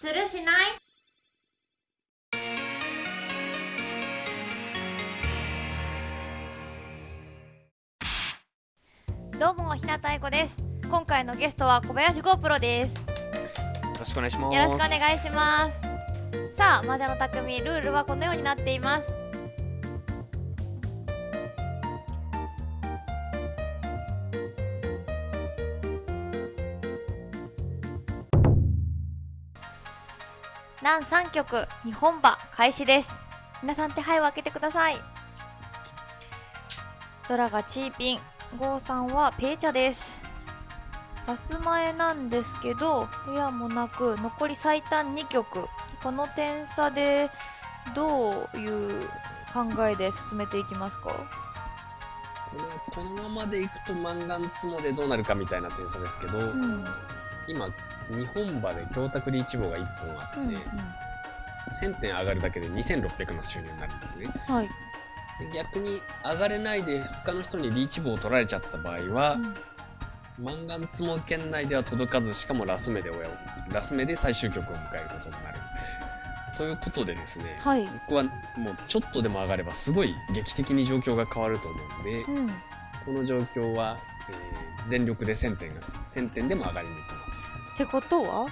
するしない？どうも日向愛子です。今回のゲストは小林 GoPro です。よろしくお願いします。よろしくお願いします。さあ魔女の匠ルールはこのようになっています南3曲日本馬開始です。皆さん手配を開けてください。ドラがチーピンゴーさんはペーチャです。ラス前なんですけどエアもなく残り最短2曲この点差でどういう考えで進めていきますか？このままでいくとマンガンツモでどうなるかみたいな点差ですけど、うん、今日本馬で京卓リーチ棒が1本あって、うんうん、1000点上がるだけで2600の収入になるんですね。はい、逆に上がれないで他の人にリーチ棒を取られちゃった場合は、うん、マンガンツモ圏内では届かずしかもラス目で親をラス目で最終局を迎えることになる。ということでですね、はい、僕はもうちょっとでも上がればすごい劇的に状況が変わると思うんで、うん、この状況は、えー、全力で1000点が1000点でも上がりに行きます。ってことは？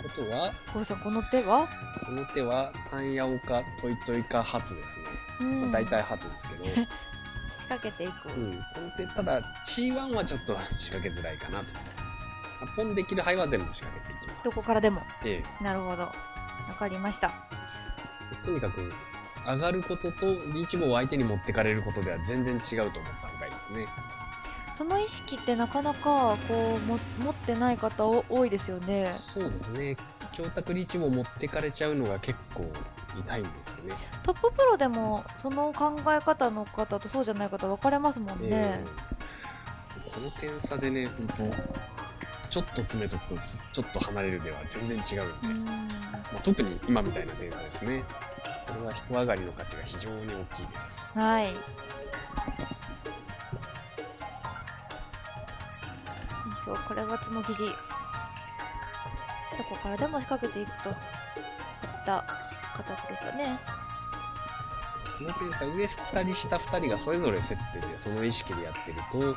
ことは？こさんこの手は？この手は単ヤオかトイトイか初ですね、うん、まあ、大体初ですけど。仕掛けていく、う。ん、この手ただ C1 はちょっと 仕掛けづらいかなと。ポンできる範囲は全部仕掛けていきます。どこからでも、ええ、なるほど。わかりました。とにかく上がることとリーチ棒を相手に持ってかれることでは全然違うと思った方がいいですねその意識ってなかなかこうも持ってない方多いですよね。そうですね。教託リーチも持ってかれちゃうのが結構痛いんですよね。トッププロでもその考え方の方とそうじゃない方分かれますもんね、えー、この点差でね本当ちょっと詰めとくとちょっと離れるでは全然違うんで、まあ、特に今みたいな点差ですね。これは人上がりの価値が非常に大きいです。はいそうこれはつもぎり。どこからでも仕掛けていくといった形でしたね。この点差上2人下2人がそれぞれ競っててその意識でやってると、うん、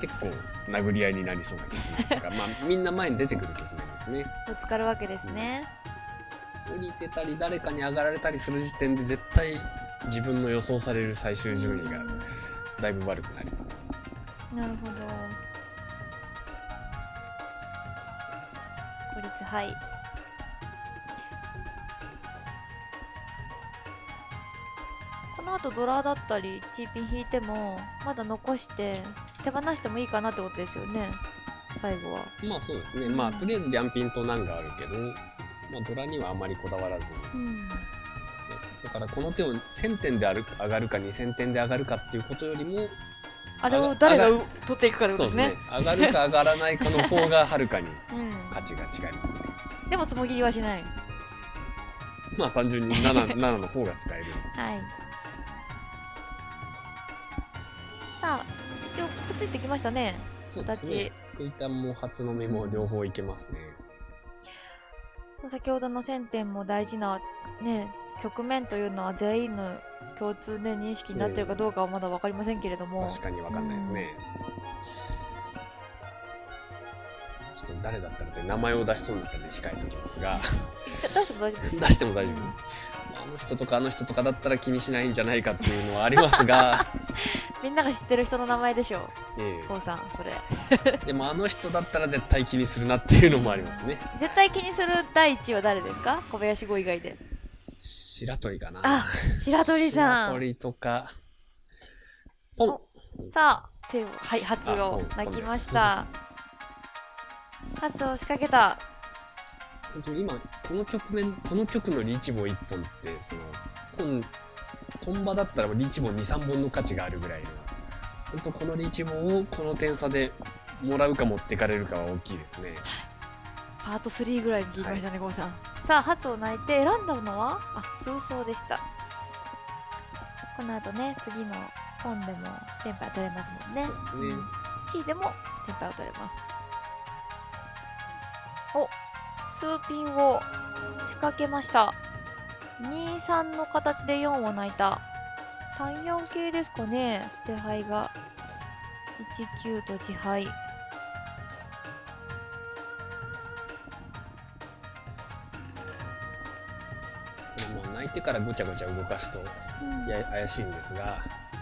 結構殴り合いになりそうな局面というかまあ みんな前に出てくる局面ですね。ぶつかるわけですね、うん、降りてたり誰かに上がられたりする時点で絶対自分の予想される最終順位がだいぶ悪くなります。なるほどはい。この後ドラだったりチーピン引いてもまだ残して手放してもいいかなってことですよね。最後は。まあそうですね。まあとりあえずリャンピンと難があるけど、まあ、ドラにはあまりこだわらずに、うん、だからこの手を1000点で上がるか2000点で上がるかっていうことよりもあれを誰が取っていくかですね。ですね。上がるか上がらないかの方がはるかに 価値が違いますね、うん、でもつもぎりはしない。まあ単純に 7, 7 の方が使える。はい。さあ一応くっついてきましたね。そうですね。クイタンも初の目も両方いけますね、先ほどの1000点も大事なね局面というのは全員の共通で認識になってるかどうかはまだ分かりませんけれども、確かに分かんないですね、うん、ちょっと誰だったので名前を出しそうになったので控えておきますが。出しても大丈夫出しても大丈夫、あの人とかあの人とかだったら気にしないんじゃないかっていうのはありますが。みんなが知ってる人の名前でしょう、ええ、さんそれ。でもあの人だったら絶対気にするなっていうのもありますね。絶対気にする第一位は誰ですか？小林語以外で。白鳥かな。あ、白鳥さん。白鳥とか。ポン。さあ、手を、はい、発を泣きました。発を仕掛けた。今、この局面、この曲のリーチ棒1本って、その、トン、トンバだったらリーチ棒2、3本の価値があるぐらいの、本当このリーチ棒をこの点差でもらうか持ってかれるかは大きいですね。パート3ぐらいに聞きましたね、郷、はい、さん。さあ、初を泣いて選んだのは？あ、数層でした。この後ね、次の本でもテンパイ取れますもんね。そうですね。うん、C でもテンパイを取れます。お数ピンを仕掛けました。23の形で4を泣いた。単4系ですかね。捨て牌が。19と自敗。もう泣いてからごちゃごちゃ動かすとうん。や怪しいんですが。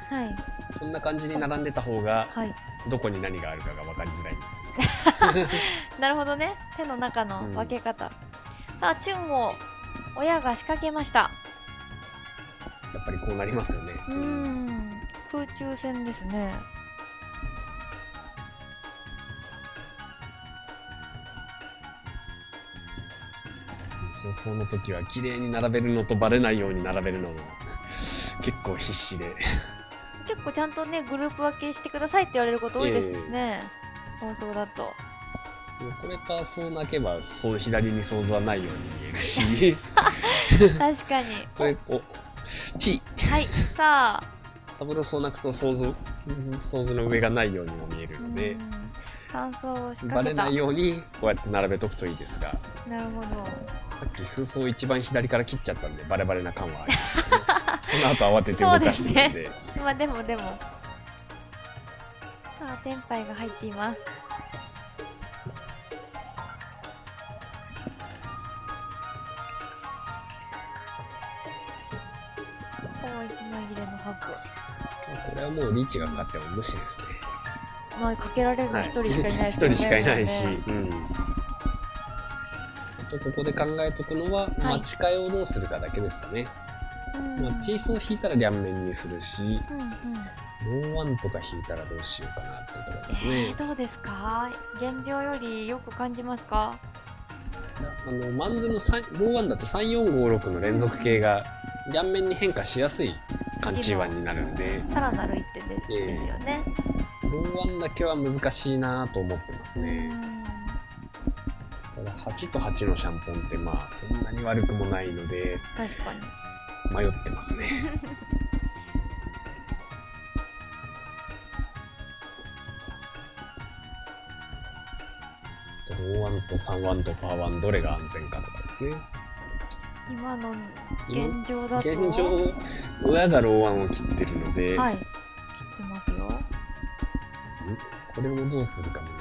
はいこんな感じに並んでた方がはい。どこに何があるかが分かりづらいんですよ。ね。なるほどね。手の中の分け方、さあチュンを親が仕掛けました。やっぱりこうなりますよね。うーん。空中戦ですね。放送の時は綺麗に並べるのとバレないように並べるのも結構必死で結構ちゃんとねグループ分けしてくださいって言われること多いですしね、放送だと。これかそう泣けばそう左に想像はないように見えるし。確かに。これおち。はいさあ。サブロそう泣くと想像うん想像の上がないようにも見えるのでうん。感想を仕バレないようにこうやって並べとくといいですが。なるほど。さっき数層一番左から切っちゃったんでバレバレな感はありますけどその後慌てて動かしてるんで まあでもでも。さあテンパイが入っています。こう一枚切れのハこれはもうリーチがかかっても無視ですね。クまあかけられるのはい。一人しかいない一人しかいないし、もうん。あとここで考えとくのは、はい。待ち替えをどうするかだけですかね。うんまあ、チーソー引いたら両面にするし、うんうん。ローワンとか引いたらどうしようかなってところですえねー、。どうですか？現状よりよく感じますか？あの、マンズの3ローワンだと3456の連続形が両面に変化しやすい感じワンになるんで、さらなる一手で,、ええ。ですよね、ローワンだけは難しいなと思ってますうね。ん。ただ8と8のシャンポンってまあそんなに悪くもないので。確かに迷ってますね。ローワンと3ワンとパーワンどれが安全かとかですね。今の現状だと現状親がローワンを切ってるので、はい。切ってますよ。これをどうするかもね。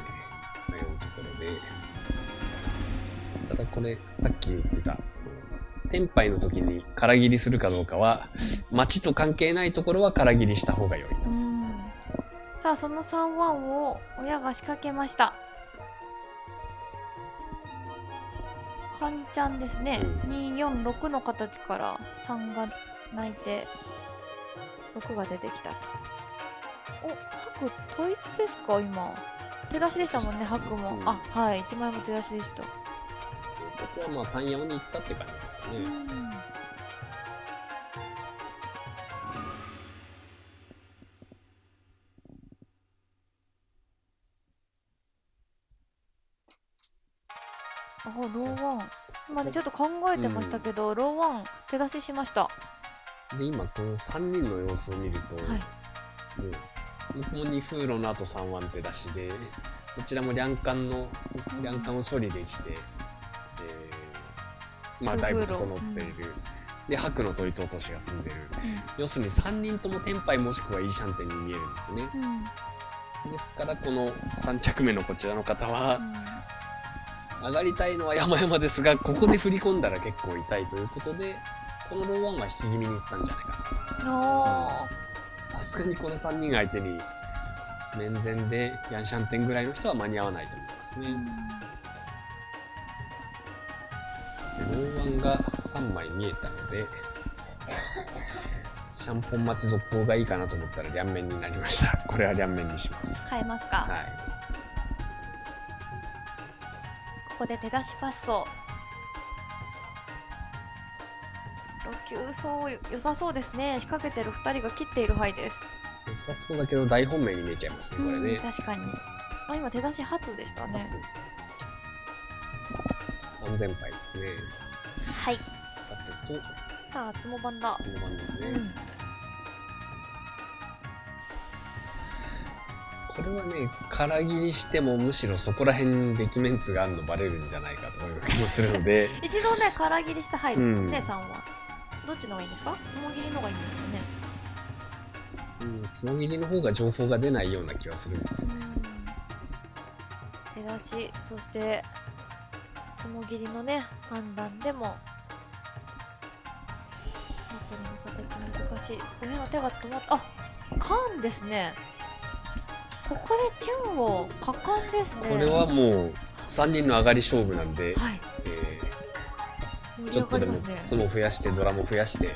迷うところで。ただこれさっき言ってた天杯の時に空切りするかどうかは町と関係ないところは空切りした方が良いと。うん。さあその3ワンを親が仕掛けました。カンちゃんですね、246の形から3が泣いて6が出てきた。お白統一ですか今。手出しでしたもんね白も、うん。あはい。1枚も手出しでした、ここはまあ単4に行ったって感じですかね、うん。あローワン。今ねちょっと考えてましたけど、ローワン手出ししました。はで今この3人の様子を見ると、い。もう向こうに風呂の後3ワン手出しでこちらも両艦のうん両艦を処理できて、えーまあだいぶ整っている、で白の統一落としが済んでる。要するに3人とも天杯もしくはいいシャンテンに見えるんですね。うん。うんですからこの3着目のこちらの方はう上がりたいのは山々ですがここで振り込んだら結構痛いということでこのローワンは引き気味にいったんじゃないかなさすがにこの3人相手に面前でヤンシャンテンぐらいの人は間に合わないと思いますね、ー。うんでロー。ワンが3枚見えたのでシャンポン待ち続行がいいかなと思ったら両面になりましたこれは両面にします、変えますか、はい。ここで手出しパスを。6級そう良さそうですね。仕掛けてる2人が切っている範囲です。良さそうだけど大本命に見えちゃいますねこれうんね確かに。あ今手出し初でしたね。初。安全牌ですね。はいさてとさあつも番だ。その番ですね、うん。これはね、空切りしてもむしろそこら辺にデキメンツがあるのバレるんじゃないかという気もするので、一度ね空切りした灰ですもんね、うん。さんはどっちの方がいいんですか？つもぎりの方がいいんですかね。うん、つもぎりの方が情報が出ないような気はするんですよ。手出しそしてつもぎりのね判断でもしい上の手が止まった。あ缶ですね。ここでチュンを果敢ですね。これはもう3人の上がり勝負なんで、はい。えちょっとでもがりますね。つも増やしてドラも増やして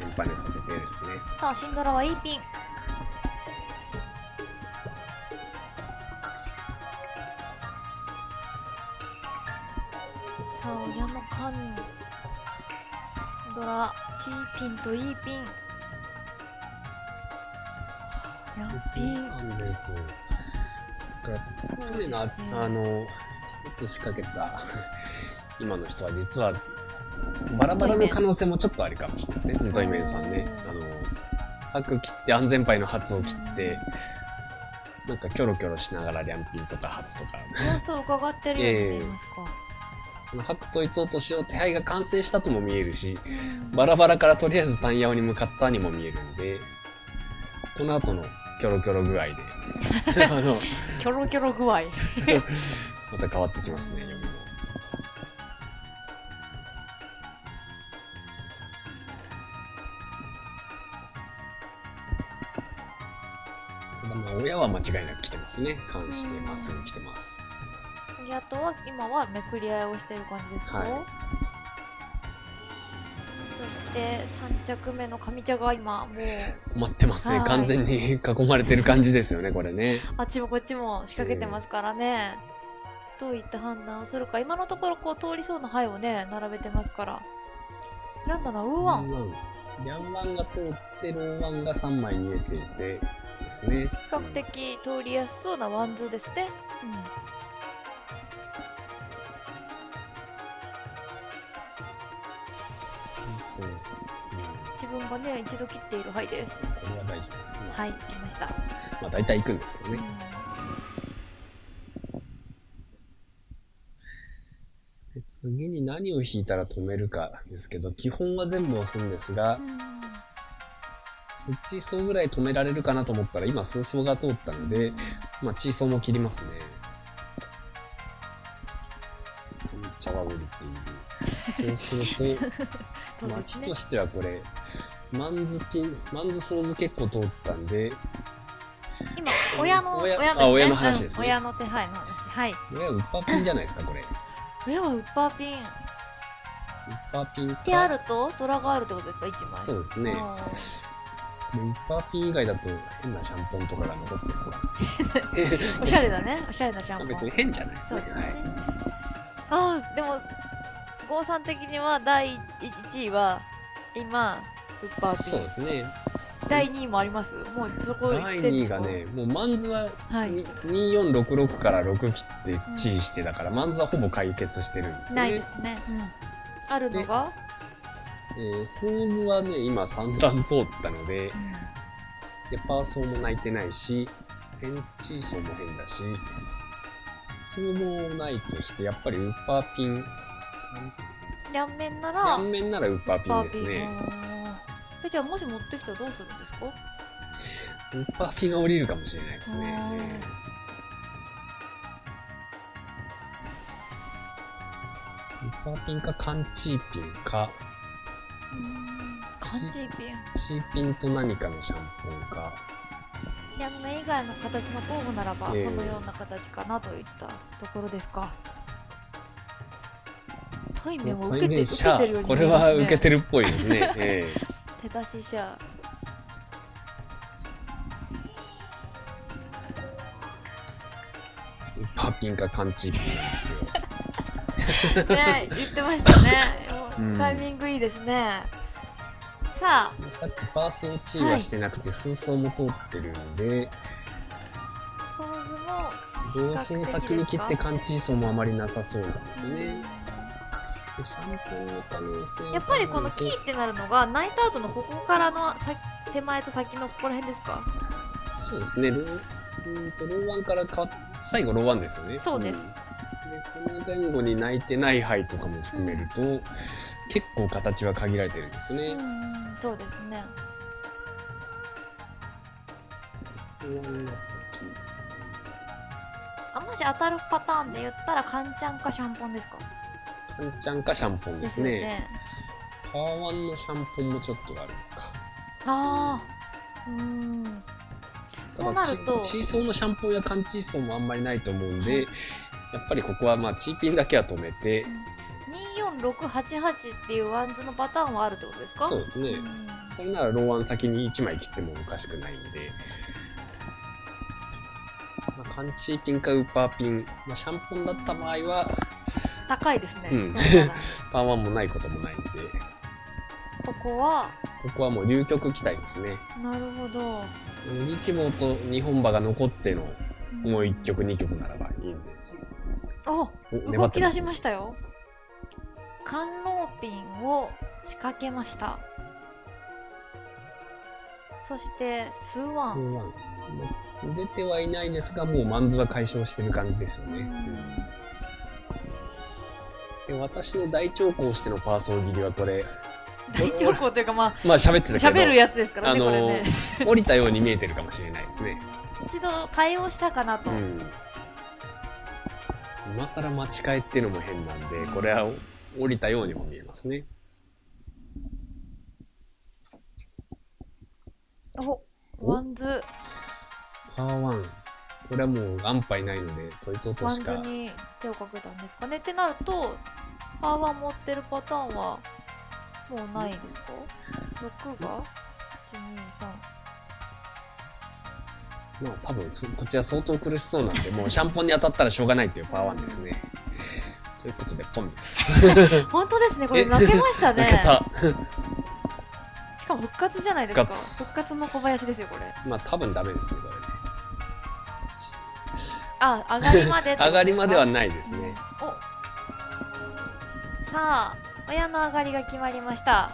連覇にさせてですね。さあシンドラはいいピン。さあ親の缶。ドラチーピンといいピンピン安全そうだからそうですね。トレーナーあの一つ仕掛けた 今の人は実はバラバラの可能性もちょっとあるかもしれないですね。トイメンさんね。あの白切って安全牌の発を切ってなんかキョロキョロしながらリャンピンとか発とか。様子を伺ってるように見えますか、この白統一落としを手配が完成したとも見えるしうん。バラバラからとりあえず単ヤオに向かったにも見えるんでこの後のキョロキョロ具合であのキョロキョロ具合また変わってきますね読みも。ただまあ親は間違いなく来てますね。関してまっすぐ来てます。あとは今はめくり合いをしている感じですか、はいそして3着目の上茶が今もう待ってますね。はい完全に囲まれてる感じですよね、これね。あっちもこっちも仕掛けてますからね、どういった判断をするか今のところこう通りそうな牌をね並べてますから選んだのはウーワン。リャンワンが通ってるワンが3枚見えていてですね。較的通りやすそうなワンズですね、うん、分がね一度切っている牌ですこれは大丈夫。まあはい来ました、まあ大体行くんですけどね。で次に何を引いたら止めるかですけど、基本は全部押すんですがう、んスッチーソーぐらい止められるかなと思ったら、今スーソーが通ったので、まあチーソーも切りますね。上茶は降りている。そうすると、そうまあ、ですね地としてはこれ、マンズピン、マンズソーズ結構通ったんで、今親の親親ですね。あ親の話ですね。うん親の手配の話。はい。親ウッパーピンじゃないですか、これ。ウッ親はウッパーピン。パーピンか。手あると？ドラがあるってことですか？1枚。そうですね。あウッパーピン以外だと変なシャンポンとかが残ってるー おしゃれだね。おしゃれなシャンポン。別に変じゃないですね。そうですね、はい。ああでも郷さん的には第1位は今ウッパーピンそうですね。第2位もあります？もうそこ行第2ってんですか？位がね、もうマンズははい。に2466から6切ってチーしてだから、マンズはほぼ解決してるんですね。ないですね、あるのが、えーソーズはね、今散々通ったので、で、パーソーも泣いてないし、ペンチーソーも変だし、ソーズもないとして、やっぱりウッパーピン、両面なら両面ならウッパーピンですね。えじゃあもし持ってきたらどうするんですか？ウッパーピンが降りるかもしれないですね。あー。ウッパーピンかカンチーピンか、カンチーピン。チーピンと何かのシャンポンか、両面以外の形の候補ならば、ええ。そのような形かなといったところですか。対面を受けて対面受けてるようにこれは受けてるっぽいですね。ええ手出しシャウッパーピンかカンチーピンなんですよ。ね言ってましたね、うん。タイミングいいですね。さあ。さっきパーソーチーはしてなくて、スーソーも通ってるんで、同ソー先に切ってカンチーソーもあまりなさそうなんですね。でシやっぱりこのキーってなるのが泣いた後のここからのさ手前と先のここら辺ですか？そうですね。ルーうんとローワンから変わっ最後ローワンですよね。そうです。ん。でその前後に泣いてない牌とかも含めると、結構形は限られてるんですよね、うんうんそうですね。あもし当たるパターンで言ったらカンチャンかシャンポンですか？カンチャンかシャンポンですよね。パワーワンのシャンポンもちょっとあるのか。ああうん。そうなると。チチーソーのシャンポンやカンチーソーもあんまりないと思うんで、やっぱりここはまあチーピンだけは止めて、24688っていうワンズのパターンはあるってことですか？そうですね、ん。それならローワン先に1枚切ってもおかしくないんで、まあ、缶チーピンかウーパーピン、まあ、シャンポンだった場合は高いですね、うん。パンもないこともないんで。ここは？ここはもう流局期待ですね。なるほど。日望と日本馬が残ってのもう1曲ん2曲ならばいいんで。あお動き出しまましたよ。観音ピンを仕掛けました。そしてスーワン。数ワン。まあ出てはいないですがもうマンズは解消してる感じですよね、うんで私の大長考してのパーソー切りはこれ大長考というかまあまあ喋ってたけど喋るやつですからね、あのね降りたように見えてるかもしれないですね。一度対応したかなと、うん。今更待ち替えっていうのも変なんで、これは降りたようにも見えますね。おおワンズパワーワン。これはもう安牌ないので、トイツ落とワンズしか。に手をかけたんですかねってなるとパワー持ってるパターンはもうないですか？6が？123まあ多分そこちら相当苦しそうなんで、もうシャンポンに当たったらしょうがないっていうパワーワンですね。ということで、ポンです。本当ですねこれ負けましたね。しかも復活じゃないですか復活復活の小林ですよこれまあ多分ダメですね、これね。あ上がりまで 上がりまではないですね。お。さあ親の上がりが決まりました。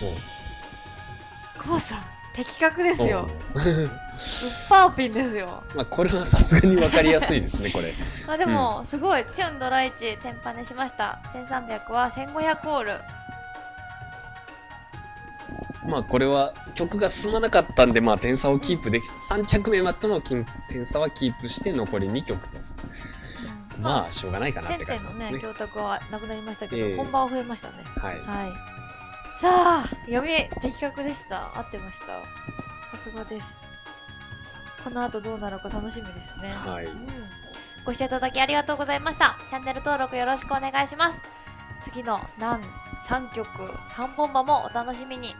もう。コウさん的確ですよ。おう。ウッパーピンですよ。まあこれはさすがに分かりやすいですね、これ。あでも、すごいチュンドライチテンパネしました。1300は1500オールまあこれは曲が進まなかったんで、まあ点差をキープでき、3着目までの金点差はキープして残り2曲と。まあしょうがないかなって1000点の感じですね。ね供託はなくなりましたけど、ええ。本番は増えましたね。はい。はい。さあ読み的確でした。合ってました。さすがです。この後どうなるか楽しみですね。はい。うん、ご視聴いただきありがとうございました。チャンネル登録よろしくお願いします。次の何3曲3本馬もお楽しみに